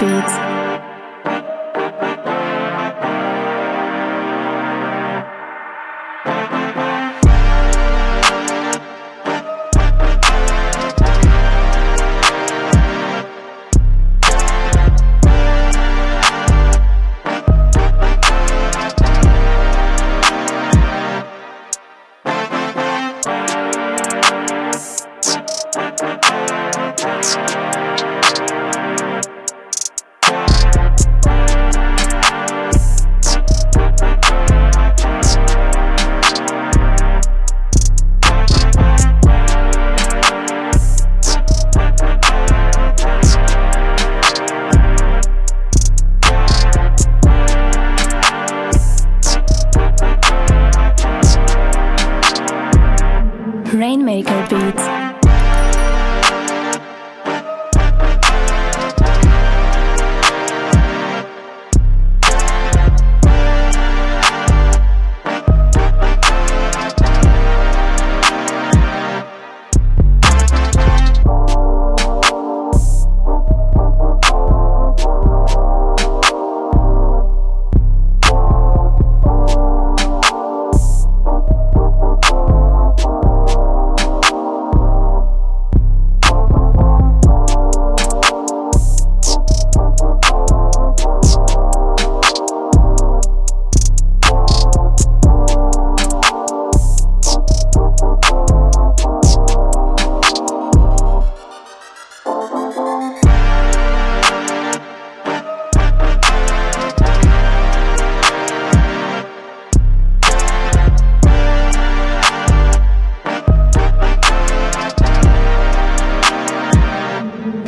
beats. Rainmaker Beats.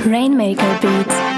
Rainmaker Beats.